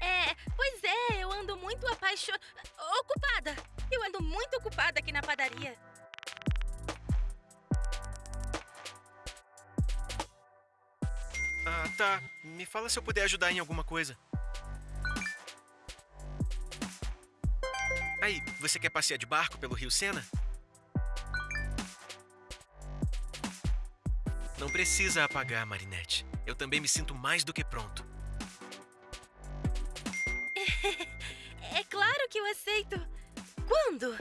É, pois é, eu ando muito apaixonada. Ocupada! Eu ando muito ocupada aqui na padaria. Ah, tá. Me fala se eu puder ajudar em alguma coisa. Aí, você quer passear de barco pelo Rio Sena? Não precisa apagar, Marinette. Eu também me sinto mais do que pronto. É claro que eu aceito. Quando?